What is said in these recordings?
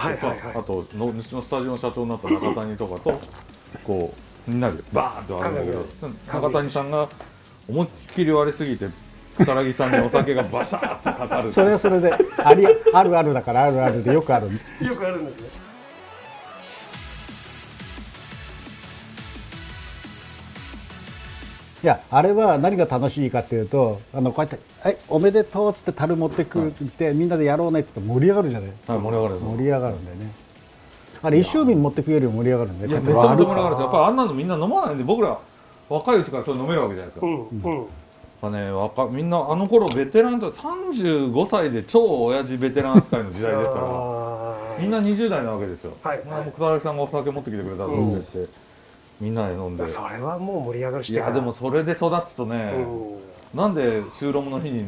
はいはいはい。あとのうちのスタジオの社長になった中谷とかとこうみんなでバーンと割るんだけど中谷さんが思いっきり割りすぎて草薙さんにお酒がバシャーってかかる。それはそれでありあるあるだからあるあるでよくある。よくあるんですねいやあれは何が楽しいかっていうとあのこうやって「はいおめでとう」っつって樽持ってくるって、みんなでやろうねって言って盛り上がるじゃない。はい盛り上がる盛り上がるんだよね。あれ一升瓶持ってくよりも盛り上がるんだよいやめちゃめちゃ盛り上がるんですよやっぱりあんなのみんな飲まないんで僕ら若いうちからそれ飲めるわけじゃないですか、うんうん。まあね、若みんなあの頃ベテランと35歳で超親父ベテラン扱いの時代ですから みんな20代なわけですよ、はいまあもう草薙さんがお酒持ってきてくれたぞって。て、みんなで飲んで。それはもう盛り上がるしい。やでもそれで育つとね、うん。なんで収録の日に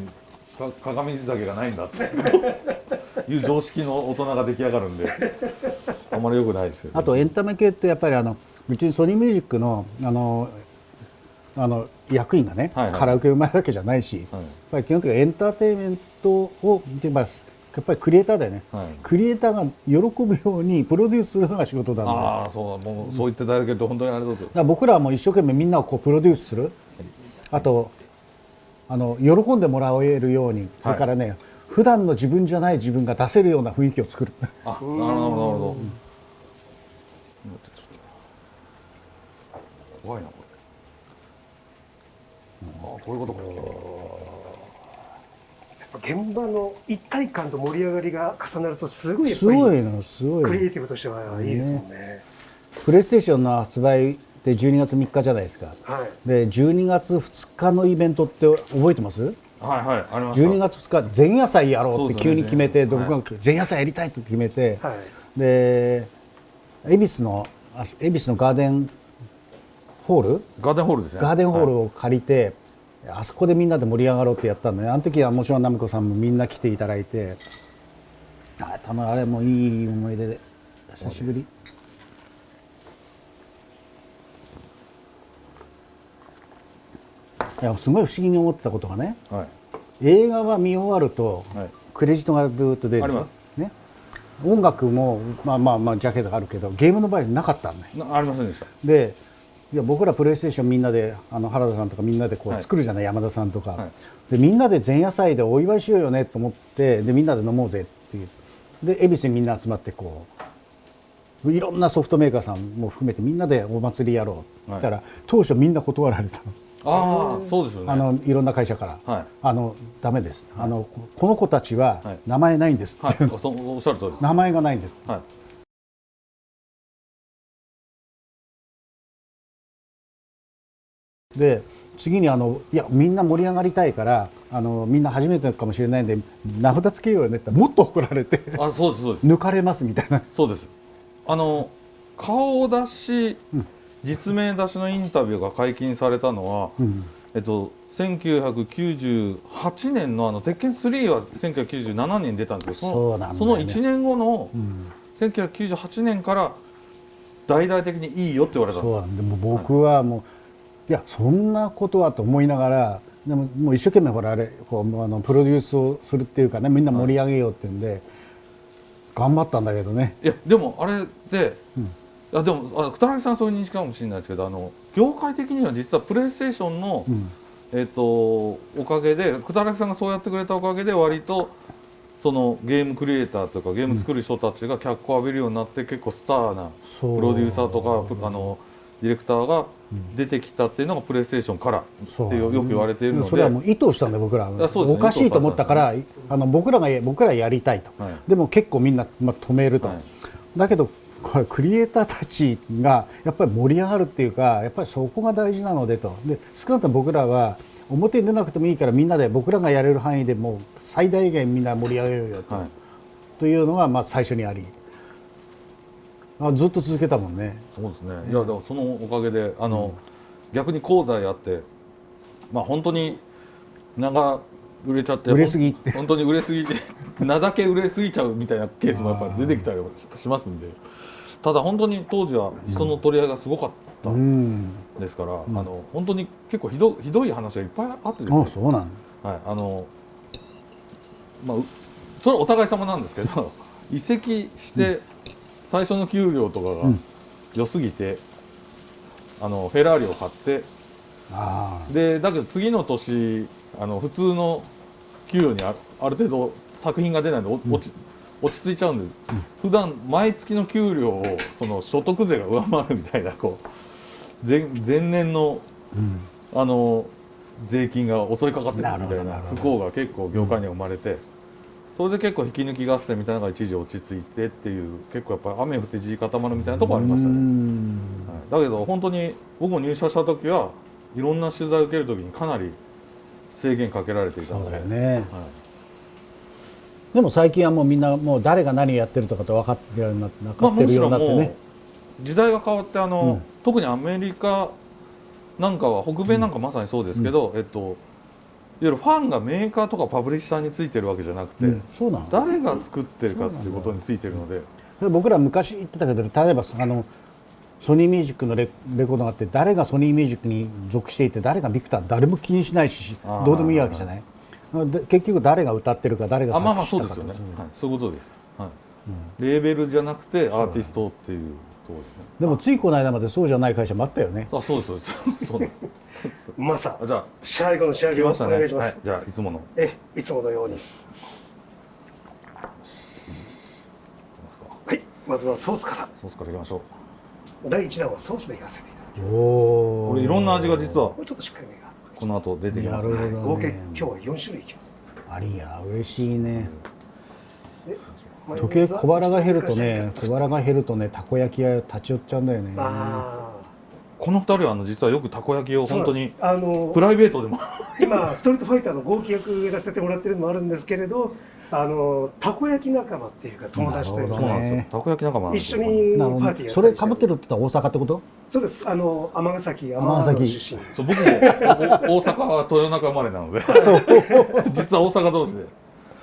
か鏡酒がないんだって。いう常識の大人が出来上がるんであんまり良くないですよ、ね、あとエンタメ系ってやっぱりあのうちにソニーミュージックのあのあの役員がね、はいはい。カラオケうまいわけじゃないし、やっはいぱり基本的にエンターテインメントを見てますやっぱりクリエイターだよね、はい。クリエイターが喜ぶようにプロデュースするのが仕事だああそうもうそう言っていただけると本当にありがとう。ございら僕らはもう一生懸命みんなをこうプロデュースする。あとあの喜んでもらえるように。それからね、普段の自分じゃない自分が出せるような雰囲気を作る。あなるほどなるほど。怖いなこれ。ああこういうことか現場の一体感と盛り上がりが重なるとすごいやっすごぱりいのすごいのクリエイティブとしてはいいですもんね。プレイステーションの発売って12月3日じゃないですか。はい。で12月2日のイベントって覚えてます？はいはいありました12月2日前夜祭やろうって急に決めて、はい僕が前夜祭やりたいって決めて、はい。で恵比寿のあ恵比寿のガーデンホール？ガーデンホールですね。ガーデンホールはい。を借りて、あそこでみんなで盛り上がろうってやったんで、あの時はもちろん奈美子さんもみんな来ていただいて。あたまあれもいい思い出で。久しぶり。いやすごい不思議に思ってたことがねはい。映画は見終わると、はいクレジットがずっと出るでしょ。あります。ね、音楽もまあまあまあジャケットがあるけどゲームの場合なかったんだよ。なありませんでした。でいや僕らプレイステーションみんなであの原田さんとかみんなでこうはい。作るじゃない、山田さんとか、はい。でみんなで前夜祭でお祝いしようよねと思ってでみんなで飲もうぜっていう。で恵比寿にみんな集まってこういろんなソフトメーカーさんも含めてみんなでお祭りやろうって言ったら、当初みんな断られたの,、ああそうですよね。あのいろんな会社から、はい。あのダメです、あのここの子たちははい。名前ないんですって、はい。おっしゃる通りです。名前がないんです。はいで次にあのいやみんな盛り上がりたいからあのみんな初めてかもしれないんで名札つけようよねってもっと怒られてあそうですそうです。抜かれますみたいな。そうです。あの顔出し、実名出しのインタビューが解禁されたのは、うん。えっと1998年のあの鉄拳3は1997年に出たんですけどそうなんだよね。その1年後のうん。1998年から大々的にいいよって言われた。んですそうなんでもう僕はもういやそんなことはと思いながらでももう一生懸命ほらあれこうあのプロデュースをするっていうかねみんな盛り上げようっていうんで、頑張ったんだけどね。いやでもあれで、いやでもあ草薙さんはそういう認識かもしれないですけどあの業界的には実はプレイステーションの、うん。えっとおかげで草薙さんがそうやってくれたおかげで割とそのゲームクリエイターとかゲーム作る人たちが脚光を浴びるようになって結構スターなプロデューサーとかプあのディレクターが出てきたっていうのがプレイステーションからってよよく言われているので。それはもう意図したんで僕らは。ね。おかしいと思ったからあの僕らが僕らやりたいと、はい。でも結構みんな、まあ、止めると、はい。だけどこれクリエイターたちがやっぱり盛り上がるっていうかやっぱりそこが大事なのでと。で少なくとも僕らは表に出なくてもいいからみんなで僕らがやれる範囲でもう最大限みんな盛り上げようよと,、はい。というのがまあ最初にありあずっと続けたもんね。そうですね、いやでもそのおかげであの、逆に講座やってまあ本当に長売れちゃって売れすぎほん本当に売れすぎて 名だけ売れすぎちゃうみたいなケースもやっぱり出てきたりはししますんで。ただ本当に当時は人の取り合いがすごかったうん。んですから、あの本当に結構ひどひどい話がいっぱいあってですねあそうなんはい、あのまあうそれはお互い様なんですけど 移籍して最初の給料とかがうん。良すぎて、あのフェラーリを買ってあでだけど次の年あの普通の給与にあある程度作品が出ないのでお落ち落ち着いちゃうんで、普段毎月の給料をその所得税が上回るみたいなこう前前年のあ、うん、あの税金が襲いかかってくるみたいな不幸が結構業界には生まれて、それで結構引き抜き合戦みたいなのが一時落ち着いてっていう結構やっぱり雨降って地固まるみたいなところありましたね、ねはい、だけど本当に僕も入社した時はいろんな取材を受ける時にかなり制限かけられていたそうのでだよね。はい。でも最近はもうみんなもう誰が何やってるとかって分かってるようになって分まあ、かってるようむしろもうになってね、時代が変わってあの、うん。特にアメリカなんかは北米なんかまさにそうですけど、えっとゆるファンがメーカーとかパブリッシャーについてるわけじゃなくて、うんそうなの？誰が作ってるかっていうことについてるので。で僕ら昔言ってたけど例えばあのソニーミュージックのレレコードがあって誰がソニーミュージックに属していて誰がビクター誰も気にしないしどうでもいいわけじゃない？で結局誰が歌ってるか誰があまあまあ作そうですよね、はい、そういうことです、はい。レーベルじゃなくてアーティストっていうところですね。でもついこの間までそうじゃない会社もあったよね。あそうですそうです。そうですマスターあじゃあ最後の仕上げをお来ましたね願いします、はい、じゃあいつもの。いえいつものように。きますか。はい。まずはソースから。ソースからいきましょう。第1弾はソースでいかせていただきおおこれいろんな味が実はますもうちょっとしっかりこの後出てきますね。なるほど合計ね今日は4種類いきます。ありや嬉しいね。で時計小腹が減るとね小腹が減るとねたこ焼き屋立ち寄っちゃうんだよね。あこの二人はあの実はよくたこ焼きをあ本当にあのプライベートでも。今ストリートファイターの合気役やらせてもらってるのもあるんですけれどあのたこ焼き仲間っていうか友達というかね。なんですよ。たこ焼き仲間一緒にパーティーそれかぶって。るって言ったら大阪ってことそうです。あの尼崎尼尼崎崎。出身。そう僕もお大阪は豊中生まれなので。実は大阪同士で。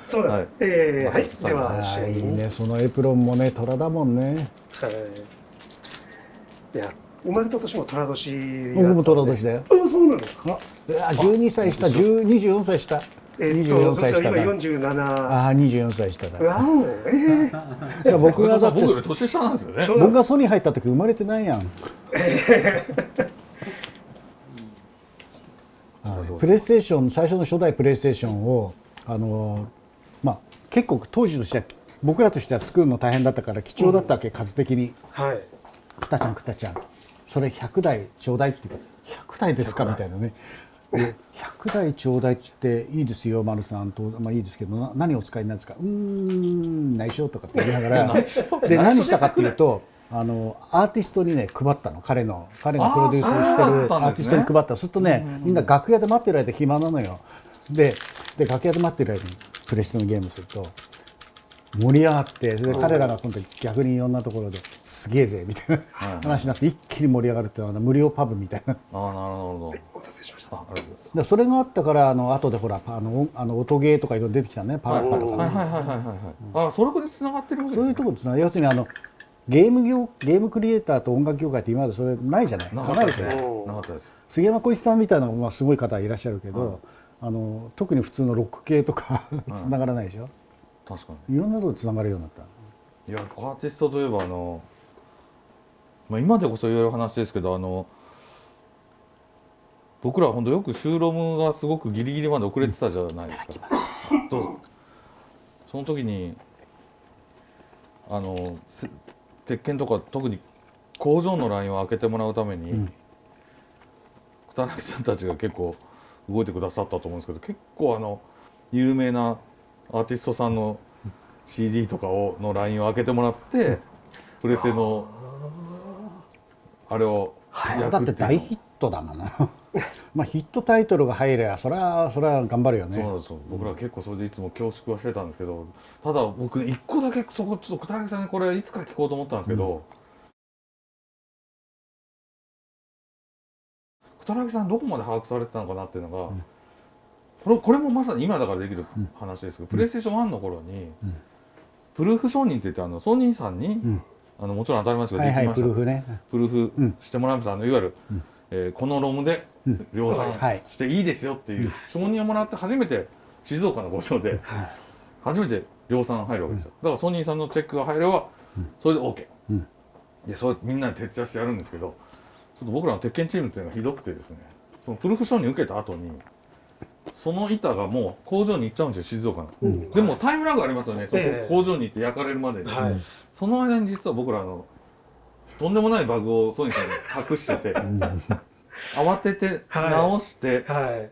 そうなんです、はい。えーはい。ではい。い仕上げに。ね。そのエプロンもね虎だもんね。はい。いや生まれた年も寅年僕も虎年だよ。あそうなんですか。ああ12歳下10 24歳下。えっと24歳下今だ47ああ24歳下だ。わおえー、いや僕がだって僕より年下なんですよね。そう。僕がソニー入った時生まれてないやん。はいプレイステーション最初の初代プレイステーションをあのまあ結構当時としては僕らとしては作るの大変だったから貴重だったわけ、数的に。はい「くたちゃんくたちゃんそれ100台ちょうだい」っていうか「100台ですか?」みたいなね。で100台ちょうだいっていいですよ丸さんと、まあ、いいですけどな何をお使いになるんですか。うーん内緒とかって言いながら。で何したかっていうとあのアーティストにね配ったの彼の彼がプロデュースしてるアーティストに配ったするとねみんな楽屋で待ってる間暇なのよ。でで楽屋で待ってる間にプレステのゲームすると盛り上がってそれで彼らが今度逆にいろんなところですげえぜみたいな話になって一気に盛り上がるっていうのは無料パブみたいな。ああなるほど。お待たせしました。あありがとうございでそれがあったからあの後でほらあのあの音ゲーとかいろいろ出てきたねパラッパとかね、ますはいはいはいはいはい。ああそれこで繋がってるわけですね。そういうところですね要するにあのゲーム業ゲームクリエイターと音楽業界って今までそれないじゃない？なかったです離れて。ないねなかったです。杉山浩一さんみたいなまあすごい方いらっしゃるけど、あの特に普通のロック系とか つながらないでしょ、確かい、ろんなところつながるようになった。にいやアーティストといえばあのまあ今でこそ言える話ですけどあの僕らは本当よく収録がすごくギリギリまで遅れてたじゃないですか。どう？ぞその時にあのせ鉄拳とか特に工場のラインを開けてもらうために、うん。草薙さんたちが結構動いてくださったと思うんですけど結構あの有名なアーティストさんの CD とかをのラインを開けてもらって、プレステのあれを焼だくっていう。のって大ヒットだもんな まあヒットタイトルが入ればそれはそれは頑張るよね。そうなんですよ。僕ら結構それでいつも恐縮はしてたんですけどただ僕一個だけそこちょっと草薙さんにこれいつか聞こうと思ったんですけど、草薙さんどこまで把握されてたのかなっていうのが、ん。これこれもまさに今だからできる話ですけど、プレイステーション1の頃に、うん。プルーフ承認って言ってあのソニーさんに、うんあのもちろん当たり前ですけど、はいはいできましたプルーフね。プルーフうん。してもらいましたあのいわゆる、うん。えーこのロムでうん量産はい。していいですよっていう承認をもらって初めて静岡の工場で初めて量産入るわけですよ、だからソニーさんのチェックが入ればそれで OK、うん。でそれみんなで徹夜してやるんですけどちょっと僕らの鉄拳チームっていうのがひどくてですねそのプルフ承認受けた後にその板がもう工場に行っちゃうんですよ静岡の、うん。でもタイムラグありますよね。そこええ工場に行って焼かれるまでに、はい。その間に実は僕らあのとんでもないバグをソニーさんに隠してて慌ててはい。直して、はい。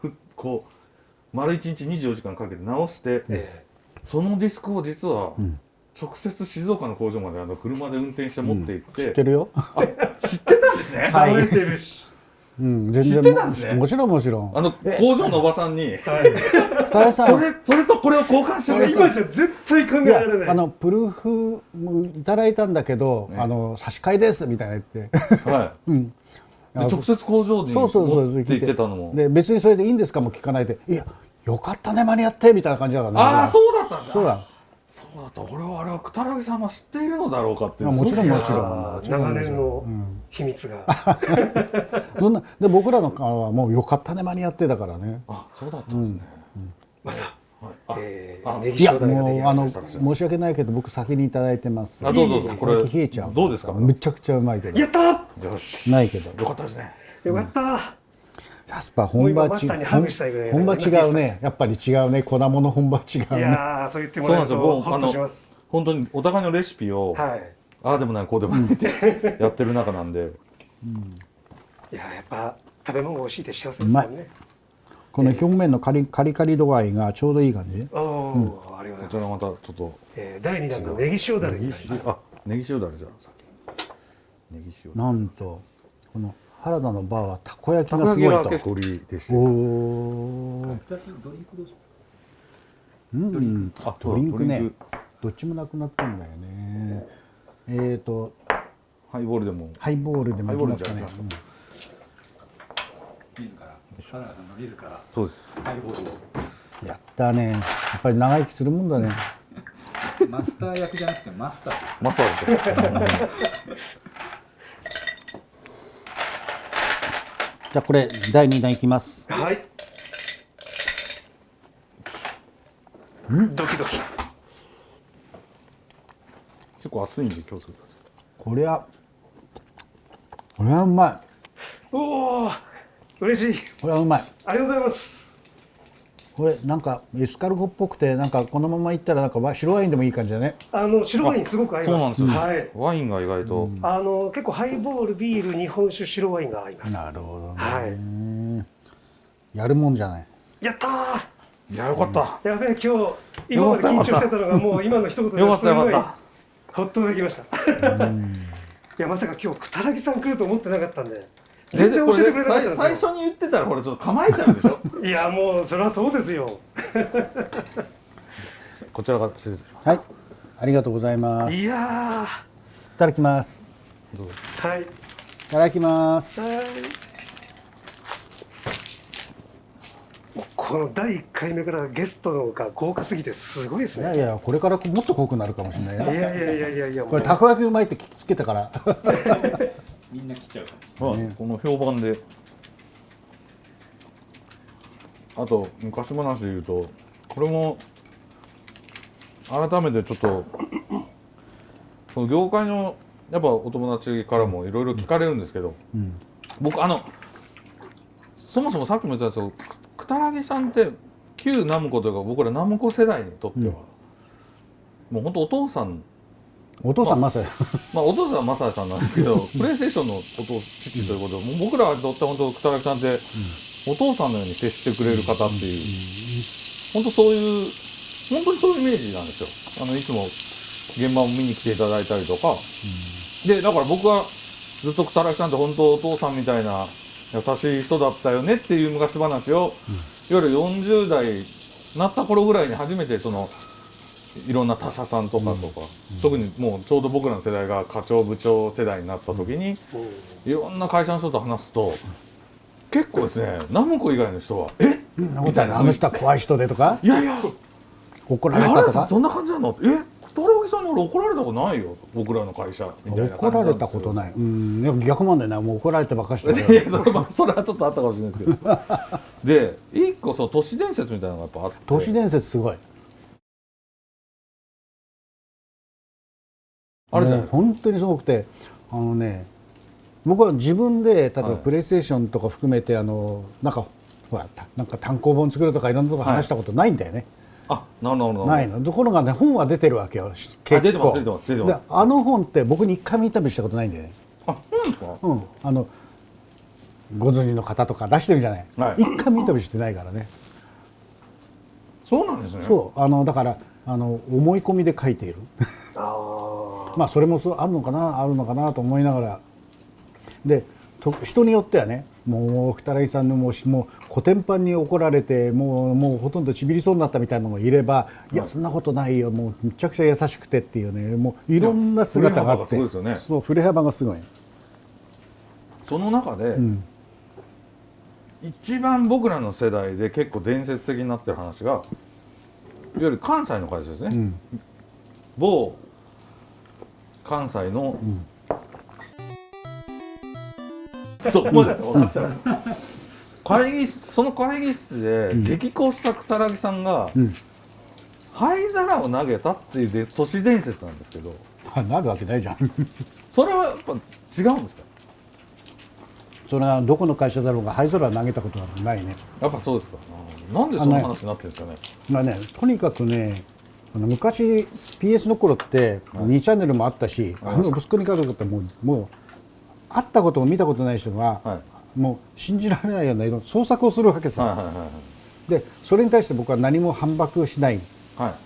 ふこう丸1日24時間かけて直して、えそのディスクを実はうん。直接静岡の工場まであの車で運転して持って行って、知ってるよ。あ知ってたんですね、はいうん、全知ってたんですね。もちろんもちろん。あの工場のおばさんに。はいそれそれとこれを交換してください。今じゃ絶対考えられない。あのプルーフもいただいたんだけど、ねあの差し替えですみたいな言って、は うん、直接工場にそうそうそう持って行ってたのも。で別にそれでいいんですかも聞かないで。いやよかったね間に合ってみたいな感じだからねああそうだったんですそうだ。そうだった。俺はあれはくたらぎさんは知っているのだろうかっていう。あもちろんもちろんあーもちろん。長年の。うん秘密が。どんなで僕らの顔はもうよかったね間に合ってだからね。あそうだったんですね、マスタはい、あーえあーいやもうあの申し訳ないけど僕先にいただいてます。あどうぞどうぞ。これ冷えちゃう。どうですか？めちゃくちゃうまいけど。やったー！よし。ないけど。よかったですね。よかったー！やっぱ本場もう今マスターにハグしたいぐらい本場違うね。やっぱり違うね。粉物本場違ういねやーそう言ってもそうなんですよ。らえるともうあホッとします。の本当にお互いのレシピを、はいああでもないこうでもないって やってる中なんで。いやーやっぱ食べ物が美味しいって幸せですもんね。この表面のカリカリカリ度合いがちょうどいい感じ。おおーありがとうこちらございます。またちょっとえー第二弾のネギ塩だれ。になりますあネギ塩だれじゃあさっき。ネギ塩なんとこの原田のバーはたこ焼きたがすこ焼きが結ごいと構売りでしておおうん。あドリンク。ねドリンクどっちもなくなったんだよねえっ、ー、とハイボールでも。ハイボールでもいきますかねハイボールで自ら。原田さんの自ら。そうです。ハイボールを。うんやったね。やっぱり長生きするもんだね。マスター役じゃなくてマスターマサですよ。じゃあこれ第2弾いきます。はい。ドキドキ結構熱いんで気をつけてくださいこれはこれはうまおお嬉しい。いこれはうまい。ありがとうございます。これなんかエスカルゴっぽくてなんかこのままいったらなんかわ白ワインでもいい感じだね。あの白ワインすごく合います。そうなんですよ、はい。ワインが意外と、あの結構ハイボールビール日本酒白ワインが合います。なるほどね、はい。やるもんじゃない。やったー。いやよかった、やべえ今日今まで緊張してたのがもう今の一言ですよかったよごい。かほっとできました。いやまさか今日くたらぎさん来ると思ってなかったんで。全然教えてくれなかったん最ですよ。初に言ってたらこれちょっと構えちゃうんでしょ？いやもうそれはそうですよ。こちらが失礼します。はい。ありがとうございます。いいやただきます。どうぞ。ーはい。いただきます。はいもうこの第1回目からゲストのが豪華すぎてすごいですね。いやいやこれからもっと濃くなるかもしれないよいやいやいやいや。いやこれたこ焼きうまいって聞きつけたから。みんな来ちゃうかもしれまあ、この評判で。あと昔話で言うとこれも改めてちょっとその業界のやっぱお友達からもいろいろ聞かれるんですけど、うん。僕あのそもそもさっきも言ったんですけどくくたらぎさんって旧ナムコというか僕らナムコ世代にとっては、もう本当お父さん。お父さんまさまあ、お父さんはマサヤさんなんですけど、プレイステーションのお父父ということで、もう僕らにとって本当、北垣さんって、お父さんのように接してくれる方っていう、本当そういう、本当にそういうイメージなんですよ。あの、いつも現場を見に来ていただいたりとか。で、だから僕はずっと北垣さんって本当お父さんみたいな優しい人だったよねっていう昔話を、いわゆる40代になった頃ぐらいに初めてその、いろんな他社さんとかとか、特にもうちょうど僕らの世代が課長部長世代になった時に、いろんな会社の人と話すと結構ですねナムコ以外の人は「え？みたいな。あの人は怖い人でとか？いやいや。怒えられたとか？そんな感じなの?」え？さんに俺怒られたことないよ僕らの会社みたいな怒られたことない。うんいも逆なんだねもう怒られてばっかして いそれ,、それはちょっとあったかもしれないですけど。で一個そう都市伝説みたいなのがやっぱあって。都市伝説すごい。あれじゃないです本当にすごくてあのね僕は自分で例えば、はい、プレイステーションとか含めてあのなんかほらなんか単行本作るとかいろんなとこ話したことないんだよね、はいるほどなるほど。ないの。ところがね本は出てるわけよ。し結構出てます出てます出てます。であの本って僕に一回もインタビューしたことないんだよね。あそですか？うん。あのご存知の方とか出してるじゃない、はい。一回もインタビューしてないからね。そうなんですね。そう。あのだからあの思い込みで書いている。あ まあそれもそうあるのかなあるのかなと思いながら。でと人によってはねもう二木さんのもうしもうコテンパンに怒られてもうもうほとんどちびりそうになったみたいなのもいれば、い、やそんなことないよもうむちゃくちゃ優しくてっていうねもういろんな姿があってそう振れ幅がすごい、その中で、うん。一番僕らの世代で結構伝説的になってる話がいわゆる関西の会社ですね、うん。某関西の、そうもうだって分かっちゃう会議室その会議室で激高したくたらぎさんが、うん。灰皿を投げたっていうで都市伝説なんですけど。あなるわけないじゃん。それはやっぱ違うんですか？それはどこの会社だろうが灰空投げたことはないね。やっぱそうですか。なんでその話になってるんですかね？まあねとにかくね昔 PS の頃って2チャンネルもあったし、あの息子に家族ってもうもう会ったことも見たことない人が、はい。もう信じられないような創作をするわけさ、はいはいはいでそれに対して僕は何も反駁しない、はい、は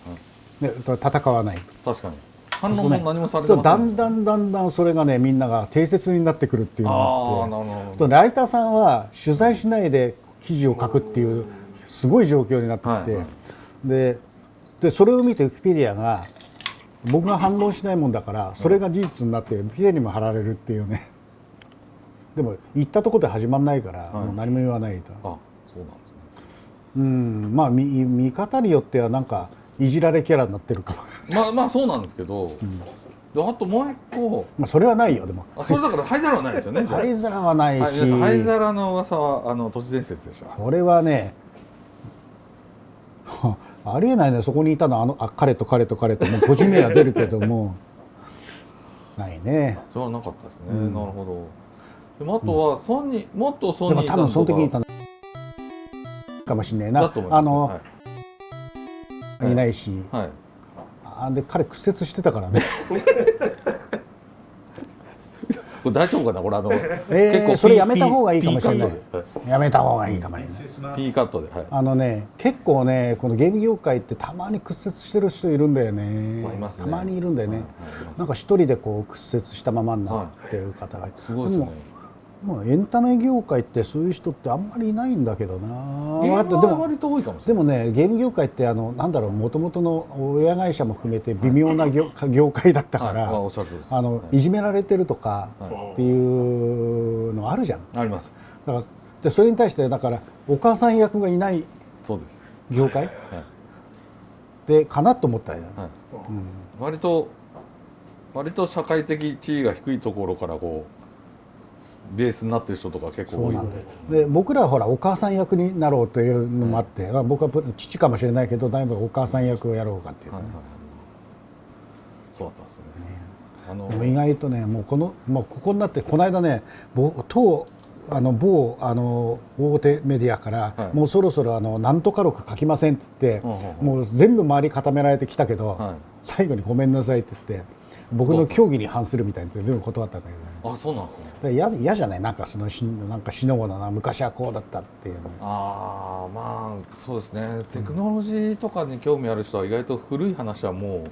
い、ね、戦わない。確かに。反応も何もされてません。だんだんだんだんそれがねみんなが定説になってくるっていうのがああって。あライターさんは取材しないで記事を書くっていうすごい状況になってきて、はいはい。ででそれを見てウィキペディアが僕が反論しないもんだからそれが事実になってウィキペディアにも貼られるっていうねでも言ったところで始まんないから、はい。もう何も言わないと。あそうなんですね。うんまあ見見方によってはなんかいじられキャラになってるかも。まあまあそうなんですけど、であともう一個。まあそれはないよでも。あそれだから灰皿はないですよね灰皿はないし、灰皿の噂はあの都市伝説でした。これはね ありえないねそこにいたのあのあ彼と彼と彼と。もう個人名は出るけども。ないね。それはなかったですね、なるほどでもあとはソニー、もっとソでも多分ニーさんとか。その時にいたのかもしれないな。だと思います。あの、はい。い、ないし。はい。あで彼屈折してたからね。これ大丈夫かなこれあの、えーそれやめた方がいいかもしれない。やめた方がいいかもしれない。P カットで、はい、あのね結構ねこのゲーム業界ってたまに屈折してる人いるんだよね。ね。たまにいるんだよね、はいなんか一人でこう屈折したままになってる方が。い。て、すごいですねももうエンタメ業界ってそういう人ってあんまりいないんだけどな。ゲーでもムは割と多いかもしれない。でもねゲーム業界ってあのなんだろうもともとの親会社も含めて微妙な業業界だったから、はい。まあのはい。いじめられてるとかはっていうのあるじゃん。あります。だからでそれに対してだからお母さん役がいないそうです。業界はい、でかなと思ったよ、はい。割と割と社会的地位が低いところからこうベースになってる人とか結構多いんだよ。で僕らはほらお母さん役になろうというのもあって、まあ僕は父かもしれないけどだいぶお母さん役をやろうかっていう、はいはいはい。そうだったんですね。あのでも意外とねもうこのもうここになってこの間ねぼ当あの某あの大手メディアから、はい。もうそろそろあのなんとか録書きませんって言って、うんうんうん。もう全部周り固められてきたけど、はい最後にごめんなさいって言って僕の競技に反するみたいに全部断ったんだけどねあそうなんですね。嫌嫌じゃない？なんかそのしなんかしのごのな昔はこうだったっていうの。ああまあそうですね。テクノロジーとかに興味ある人は意外と古い話はも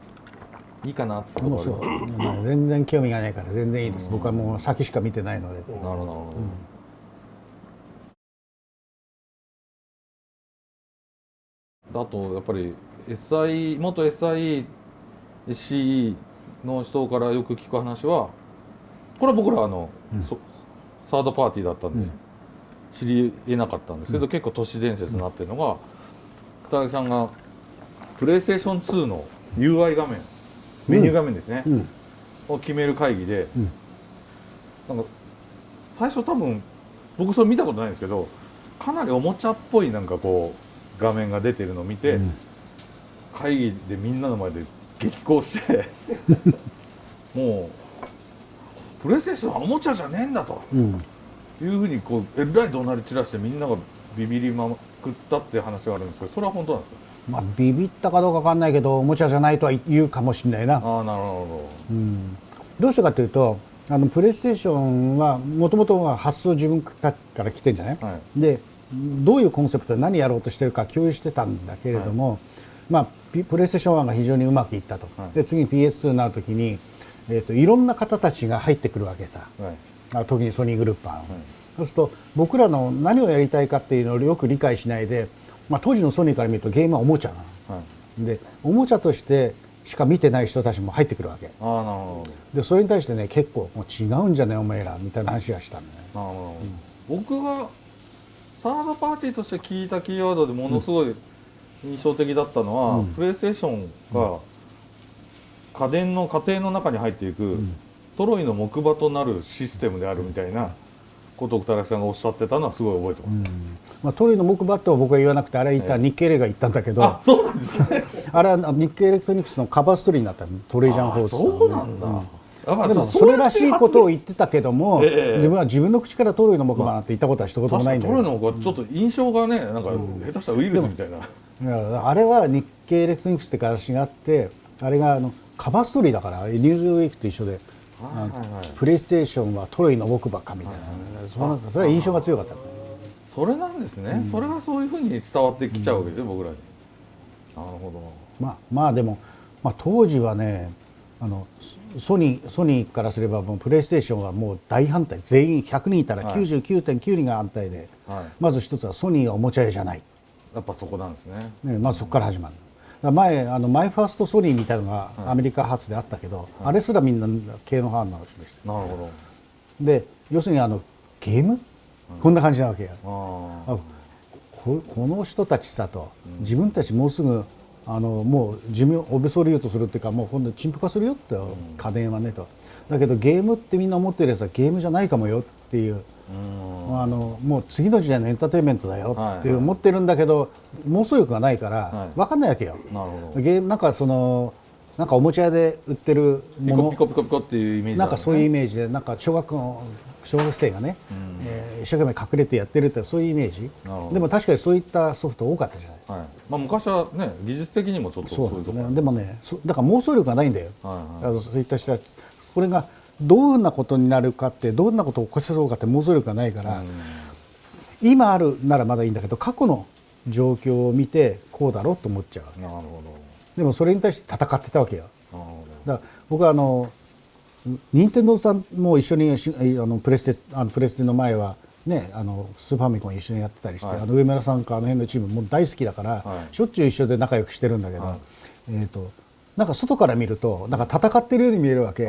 ういいかなとこもうそろあります。う、ね。全然興味がないから全然いいです、僕はもう先しか見てないので、なるほど。なるほど、あとやっぱり SI 元 SIE SCE の人からよく聞く話はこれは僕らあの、そサードパーティーだったんで、知り得なかったんですけど、結構都市伝説になってるのが片木さんがプレイステーション2の UI 画面メニュー画面ですね、うん。を決める会議で、うん。なんか最初多分僕それ見たことないんですけどかなりおもちゃっぽいなんかこう画面が出てるのを見て、うん。会議でみんなの前で激高して もうプレイステーションはおもちゃじゃねえんだと。うん。いうふうにこうえらい怒鳴り散らしてみんながビビりまくったっていう話があるんですけどそれは本当なんですか？まあ、ビビったかどうかわかんないけどおもちゃじゃないとは言うかもしれないな、ああなるほうん、どうしてかというとあのプレイステーションはもともとは発想自分から来てんじゃない、はでどういうコンセプトで何やろうとしてるか共有してたんだけれども、まあ、ピプレイステーション1が非常にうまくいったと、はい。で次に PS2 になるときに、えー、といろんな方たちが入ってくるわけさ。どはい。あ特にソニーグループは、そうすると僕らの何をやりたいかっていうのをよく理解しないで、まあ、当時のソニーから見るとゲームはおもちゃなの。はい。でおもちゃとしてしか見てない人たちも入ってくるわけ。ああなるほでそれに対してね結構もう違うんじゃねお前らみたいな話がしたんだねどなるほど、僕がサードパーティーとして聞いたキーワードでものすごい印象的だったのは、うん。プレイステーションが家電の家庭の中に入っていく、トロイの木馬となるシステムであるみたいなことを田中さんがおっしゃってたのはすごい覚えてます、まあ、トロイの木馬とは僕は言わなくてあれは言ったええ。日経レが言ったんだけど、あそうなんですね。あれは日経エレクトロニクスのカバーストーリーになったの Trojan Horse あそうなんだ、でもそれらしいことを言ってたけども、ええ。自分は自分の口からトロイの木馬なんて言ったことは一言もないんだけど、トロイの木馬ちょっと印象がねなんか下手したらウイルスみたいな、いやあれは日経エレクトロニクスって会社があってあれがあのカバーストーリーだからニューズウィークと一緒で、はいはいはい。プレイステーションはトロイの木馬かみたいな、そんなそれは印象が強かった。それなんですね、それがそういうふうに伝わってきちゃうわけですよ、僕らに。なるほど。まあまあでも、まあ、当時はねあのソソニーソニーからすればもうプレイステーションはもう大反対。全員100人いたらはい。99.9人が反対で、はい。まず一つはソニーはおもちゃ屋じゃない、やっぱそこなんですね。ね、まずそこから始まる。だから前あのマイファーストソニーみたいなのがアメリカ発であったけど、あれすらみんな系の反応を示してなるほで要するにあのゲーム、こんな感じなわけよどああここの人たちさと、自分たちもうすぐあのもう寿命オベソリュートするっていうかもう今度陳腐化するよって、家電はねと。だけどゲームってみんな思ってるやつはゲームじゃないかもよっていう、あのもう次の時代のエンターテインメントだよっていうはい。思ってるんだけど、妄想力がないから、はい。分かんないわけよ。なるほど。ゲームなんかそのなんかおもちゃ屋で売ってるものピコピコピコっていうイメージなんかそういうイメメージでなんか小学校の小学生がね、えー一生懸命隠れてやってるってそういうイメージ。でも確かにそういったソフト多かったじゃない。はい。まあ、昔はね技術的にもちょっとそそうういうとこなんですね。でもねそだから妄想力がないんだよ、はいあのそういった人たち。これがどんなことになるかってどんなことを起こせそうかって妄想力がないから、今あるならまだいいんだけど過去の状況を見てこうだろうと思っちゃうなるほでもそれに対して戦ってたわけよ。どなるほだから僕はあの任天堂さんも一緒にしあのプレステあのプレステの前はねあのスーパーファミコン一緒にやってたりして、はい。あの上村さんかあの辺のチームもう大好きだから、はい。しょっちゅう一緒で仲良くしてるんだけど、はい。えー、となんか外から見るとなんか戦ってるように見えるわけ。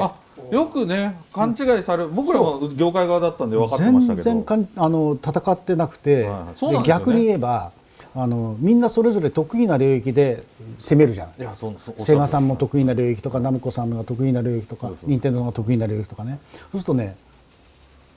よくね勘違いされる。僕らは業界側だったんで分かってましたけど。全然あの戦ってなくて、はいね。で逆に言えばあのみんなそれぞれ得意な領域で攻めるじゃん。いやそそセガさんもと得意な領域とかナムコさんが得意な領域とか任天堂が得意な領域とかね。そうするとね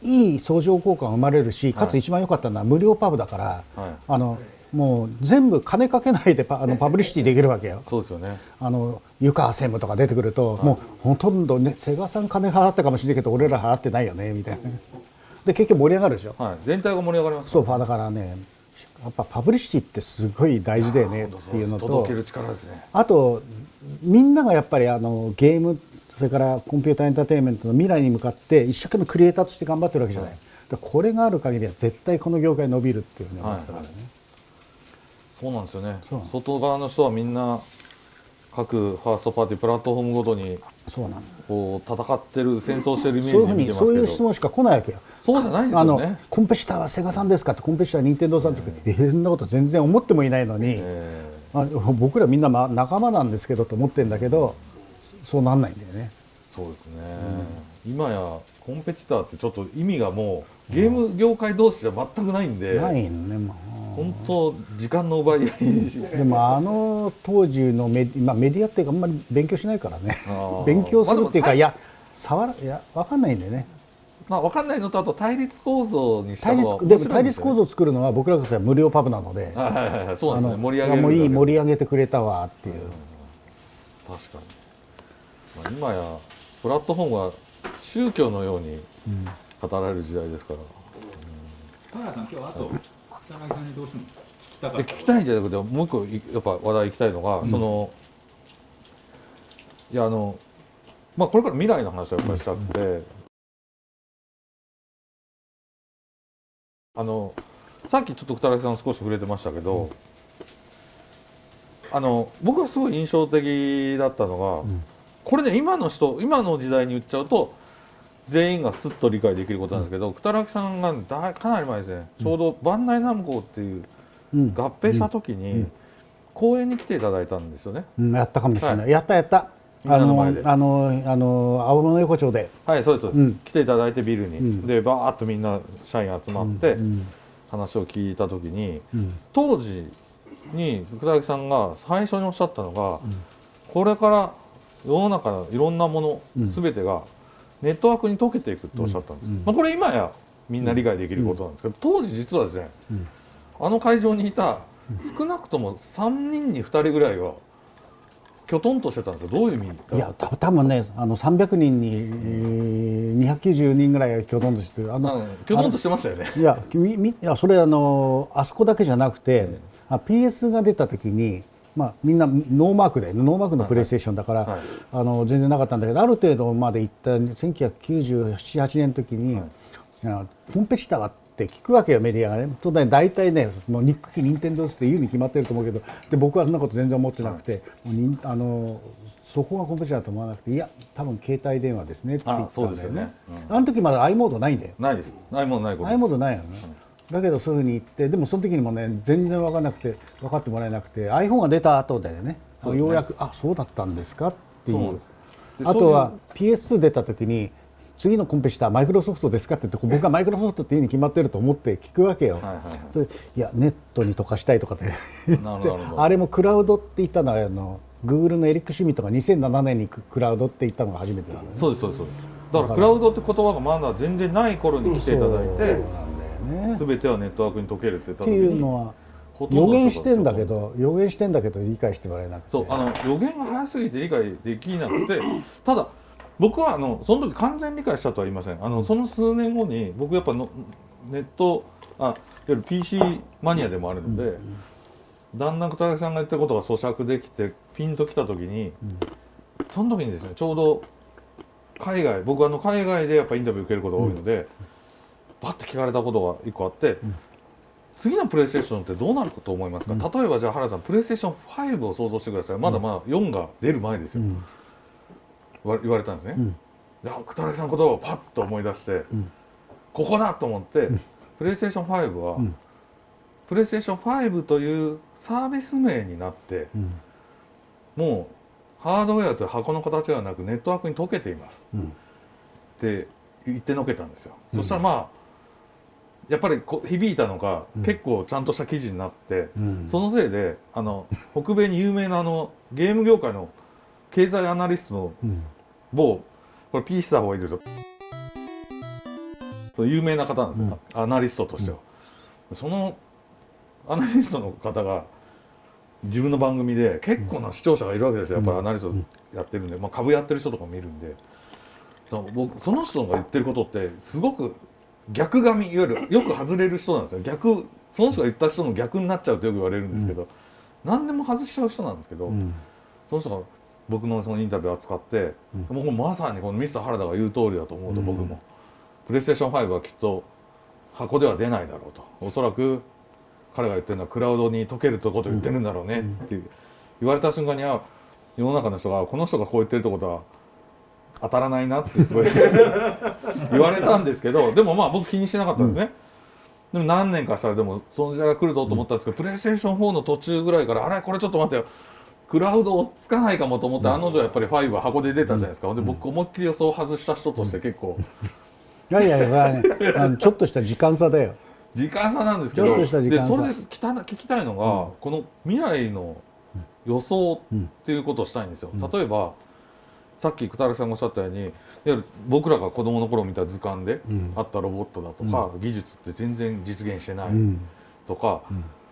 いい相乗効果が生まれるしかつ一番良かったのは無料パブだから、はい。あのもう全部金かけないでパあのパブリシティできるわけよ。そうですよね。あの湯川専務とか出てくると、もうほとんどねセガさん金払ったかもしれないけど俺ら払ってないよねみたいな。で結局盛り上がるでしょ。はい。全体が盛り上がります。そうだからねやっぱパブリシティってすごい大事だよねっていうのと。あとみんながやっぱりあのゲームそれからコンピューターエンターテインメントの未来に向かって一生懸命クリエイターとして頑張ってるわけじゃない、だからこれがある限りは絶対この業界伸びるっていうね、はい思ってたからねそうなんですよね。外側の人はみんな各ファーストパーティープラットフォームごとにそうなこう戦ってる戦争してるイメそういうふうージで見てますにそういう質問しか来ないわけよ。そうじゃないんですあのよねコンペティターはセガさんですかってコンペティターは任天堂さんですかって、えーそんなこと全然思ってもいないのに、えあ僕らみんなま仲間なんですけどと思ってるんだけどそうなんないんだよね。ーそうですね、今やコンペティターってちょっと意味がもうゲーム業界同士じゃ全くないんで、ないのねもう本当時間の奪い合いでもあの当時のメ,、まあ、メディアってあんまり勉強しないからね。勉強するっていうか、まあでもいや触らいや分かんないんだよね。まあ分かんないのとあと対立構造にした対方が立でも対面白いんですよね。立構造を作るのは僕らからしたら無料パブなので、盛り上げもういい盛り上げてくれたわっていう、確かに、まあ、今やプラットフォームは宗教のようにうん。語られる時代ですから。田原さん。今日あと草薙さんにどうしても聞きたいんじゃなくてもう一個いやっぱ話題行きたいのが、うん。そのいやあのまあこれから未来の話をやっぱりしたくて、あのさっきちょっと二木さん少し触れてましたけど、あの僕がすごい印象的だったのが、うん。これね今の人今の時代に言っちゃうと全員がすっと理解できることなんですけど、北木さんがだかなり前ですね、ちょうどバンダイナムコっていううん。合併した時に、うん。公演に来ていただいたんですよね。うんやったかもしれない、はやったやった。あのの前で。あのあの青物横丁で。はい、そうですそうです、うん。来ていただいてビルに、うん。でバーッとみんな社員集まってうん話を聞いた時にうん。当時に福田さんが最初におっしゃったのが、うん。これから世の中のいろんなもの、うん。全てがネットワークに溶けていくっておっしゃったんです、うん。まあ、これ今やみんな理解できることなんですけど、当時実はですねうん。あの会場にいた少なくとも3人に2人ぐらいはきょとんとしてたんですよ。どういう意味いやた多分ねあの300人に、えー、290人ぐらいがきょとんとしてるあのあのきょとんとしてましたよね。いやみみいやそれあのあそこだけじゃなくて、あ PS が出た時に、まあ、みんなノーマークでノーマークのプレイステーションだから、はい。あの全然なかったんだけどある程度まで行った1997年の時に、あの competitor って聞くわけよメディアがね。そうだね大体ねもうにっくき任天堂って言うに決まってると思うけどで僕はそんなこと全然思ってなくて、もうにあのそこが competitor だと思わなくていや多分携帯電話ですねって言ったんだよね。あそうですよね。あの時まだ i モードないんだよ。ないです。ないもんないことああいうものないよね、だけどそういうふうに言ってでもその時にもね全然分からなくて分かってもらえなくて iPhone が出た後だよねですね。ようやくあそうだったんですか？っていう。あとは PS2 出た時に次のコンペしたマイクロソフトですか？って言って僕がマイクロソフトっていうに決まってると思って聞くわけよ、はいはいはい。やネットに溶かしたいとかってあれもクラウドって言ったのはあの Google のエリック・シュミットが2007年にククラウドって言ったのが初めてなのね。そうですそうですだからクラウドって言葉がまだ全然ない頃に来ていただいてなんね。全てはネットワークに溶けるって言ったって時にいうのは予言してんだけど予言してんだけど理解してもらえなくて。そうあの予言が早すぎて理解できなくて ただ僕はあのその時完全理解したとは言いません。あのその数年後に僕やっぱのネットあいわゆる PC マニアでもあるので、だんだん小竹さんが言ったことが咀嚼できてピンときた時に、その時にですねちょうど海外僕あの海外でやっぱインタビュー受けることが多いので、バッて聞かれたことが一個あって、次のプレイステーションってどうなると思いますか、例えばじゃあ原田さんプレイステーション5を想像してください。まだまだ4が出る前ですよ、言われたんですね、ん。であ片木さんの言葉をパッと思い出して、ん。ここだと思って、プレイステーション5は、ん。プレイステーション5というサービス名になってうん。もうハードウェアという箱の形ではなくネットワークに溶けています。うん。って言ってのけたんですよ、そしたらまあやっぱりこ響いたのか、うん。結構ちゃんとした記事になって、うん。そのせいであの北米に有名なあのゲーム業界の経済アナリストのうん。某これ P した方がいいですよ。有名な方なんですよ、アナリストとしては、そのアナリストの方が自分の番組で結構な視聴者がいるわけですよ。やっぱりアナリストやってるんで、まあ、株やってる人とかもいるんで。その僕その人が言ってることってすごく逆髪いわゆるよく外れる人なんですよ。逆その人が言った人の逆になっちゃうとよく言われるんですけど、何でも外しちゃう人なんですけど、うん。その人が僕のそのインタビューを扱って、もうまさにこのミスター原田が言う通りだと思うと僕も、プレイステーション5はきっと箱では出ないだろうと。おそらく彼が言ってるのはクラウドに溶けるとこと言ってるんだろうねっていう、言われた瞬間には世の中の人がこの人がこう言ってるってことは当たらないなってすごい 言われたんですけどでもまあ僕気にしてなかったんですね。でも何年かしたらでもその時代が来るぞと思ったんですけど、プレイステーション4の途中ぐらいからあれこれちょっと待ってよ。クラウド追っつかないかもと思って、案の定やっぱり5は箱で出たじゃないですか、で僕思いっきり予想を外した人として結構。いやいやいや、ね、あのちょっとした時間差だよ。時間差なんですけちょどっとした時間差。でそれで聞きた聞きたいのが、この未来の予想っていうことをしたいんですよ。例えばさっき久田さんがおっしゃったように僕らが子供の頃見た図鑑でん。あったロボットだとか、技術って全然実現してないうん。とか、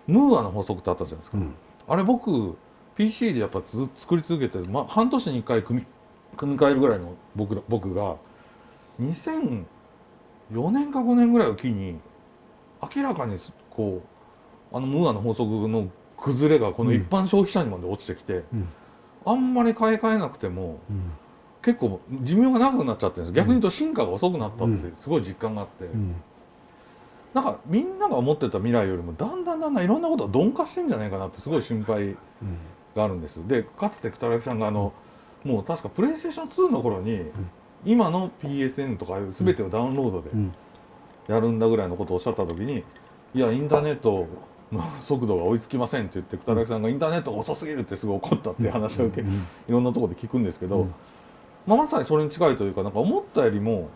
ムーアの法則ってあったじゃないですか、ん。あれ僕 PC でやっぱつ作り続けて、ま、半年に1回組み組み替えるぐらいの僕僕が2004年か5年ぐらいを機に明らかにこうあのムーアの法則の崩れがこの一般消費者にまで落ちてきて、うんあんまり買い替えなくてもうん。結構寿命が長くなっちゃってるんです。逆に言うと進化が遅くなったってすごい実感があって、うん。なんかみんなが思ってた未来よりもだんだんだんだんいろんなことが鈍化してんじゃないかなってすごい心配うん。があるんですでかつて北脇さんがあのもう確かプレイステーション2の頃に、今の PSN とかいう全てをダウンロードでうん。やるんだぐらいのことをおっしゃった時にいやインターネットの速度が追いつきませんって言って北脇さんがインターネットが遅すぎるってすごい怒ったっていう話を受け、うんいろんなところで聞くんですけど、うん。まあ、まさにそれに近いというかなんか思ったよりも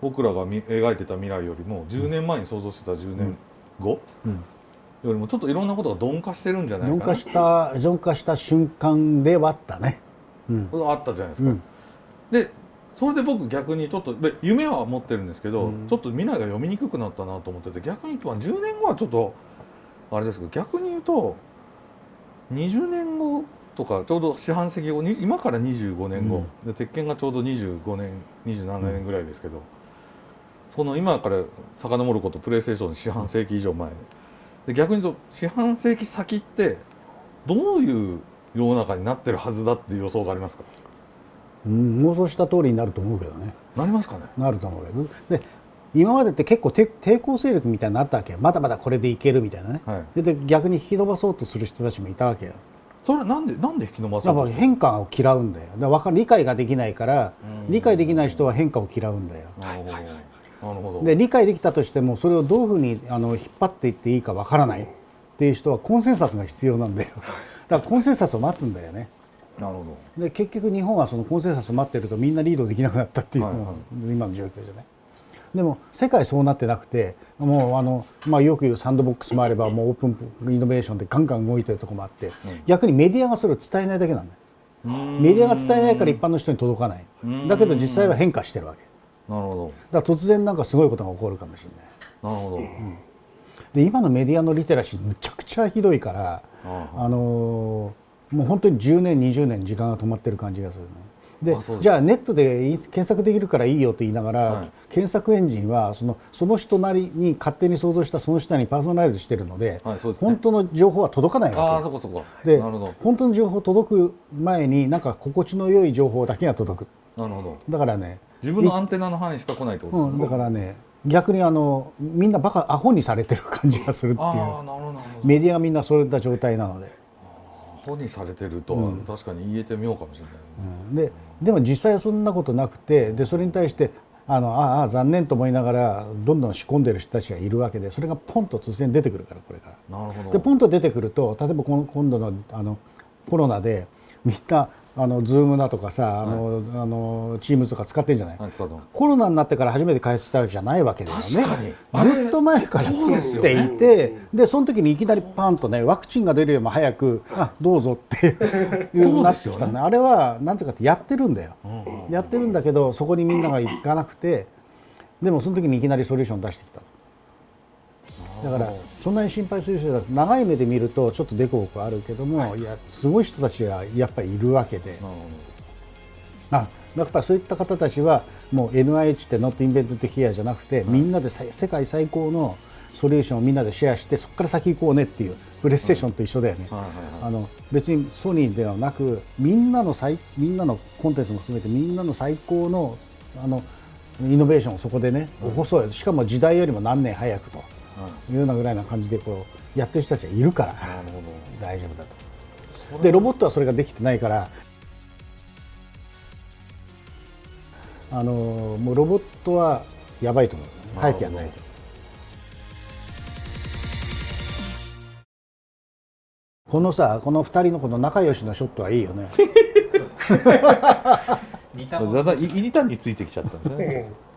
僕らが見描いてた未来よりも10年前に想像してた10年後うん。よりもちょっといろんなことが鈍化してるんじゃないかな。鈍化した鈍化した瞬間ではあったね。うん。あったじゃないですか。うん。でそれで僕逆にちょっとで夢は持ってるんですけど、うん。ちょっと未来が読みにくくなったなと思ってて逆に言うとまあ10年後はちょっとあれですけど逆に言うと20年後とかちょうど四半世紀後に今から25年後、で鉄拳がちょうど25年27年ぐらいですけど、その今から遡ることプレイステーション四半世紀以上前。で逆に言うと四半世紀先ってどういう世の中になってるはずだっていう予想がありますか？うん、妄想した通りになると思うけどね。なりますかね？なると思うけどで今までって結構て抵抗勢力みたいになったわけよ。まだまだこれでいけるみたいなね、はい。でで逆に引き延ばそうとする人たちもいたわけよ。それはなんでなんで引き伸ばそやっぱうと変化を嫌うんだよ。だからわか理解ができないからうん。理解できない人は変化を嫌うんだよ。なるほどなるほど。で理解できたとしてもそれをどういうふうにあの引っ張っていっていいかわからない。っていう人はコンセンサスが必要なんだよ。だからコンセンサスを待つんだよね。なるほで結局日本はそのコンセンサスを待ってるとみんなリードできなくなったっていうのが今の状況じゃない？でも世界そうなってなくてもうあの、まあ、よく言うサンドボックスもあればもうオープンイノベーションでガンガン動いてるとこもあって、逆にメディアがそれを伝えないだけなん。だメディアが伝えないから一般の人に届かない。うん。だけど実際は変化してるわけ。なるほだから突然なんかすごいことが起こるかもしれない。どなるほど、で今のメディアのリテラシーむちゃくちゃひどいからああのーもう本当に10年20年時間が止まってる感じがするねでじゃあネットで検索できるからいいよと言いながら、はい。検索エンジンはそのその人なりに勝手に想像したその人にパーソナライズしてるので,、はいですね。本当の情報は届かないあわけ。そこそこでなるほど。本当の情報届く前になんか心地の良い情報だけが届く。なるほど。だからね自分のアンテナの範囲しか来ないってことうん、ですね、だからね逆にあのみんなバカアホにされてる感じがするっていう。メディアがみんなそういった状態なので。アホにされてるとは確かに言えてみようかもしれないですね、うん。ででも実際はそんなことなくてでそれに対してあのああああ残念と思いながらどんどん仕込んでる人たちがいるわけでそれがポンと突然出てくるからこれから。なるほど。でポンと出てくると例えばこの今度のあのコロナでみんなあのズームだとかさあの、あのチームとか使ってるんじゃない、はいコロナになってから初めて開発したわけじゃないわけだよねずっと前から作っていてで,、その時にいきなりパンとねワクチンが出るよりも早くあどうぞっていうなってきたね。あれはなんていうかってやってるんだよ、やってるんだけどそこにみんなが行かなくてでもその時にいきなりソリューション出してきただからそんなに心配する人だと長い目で見るとちょっと凸凹あるけどもい。やすごい人たちがやっぱりいるわけで。あやっぱりそういった方たちはもう NIH って Not Invented Here じゃなくてみんなでさ世界最高のソリューションをみんなでシェアしてそこから先行こうねっていうプレイステーションと一緒だよね。あの別にソニーではなくみんなの最みんなのコンテンツも含めてみんなの最高のあのイノベーションをそこでね起こそうよ。しかも時代よりも何年早くというようなぐらいな感じでこうやってる人たちがいるからなるほど。大丈夫だと。でロボットはそれができてないからあのもうロボットはやばいと思う。早くやらないと。このさこの2人のこの仲良しのショットはいいよね。だんだんい板についてきちゃったんですね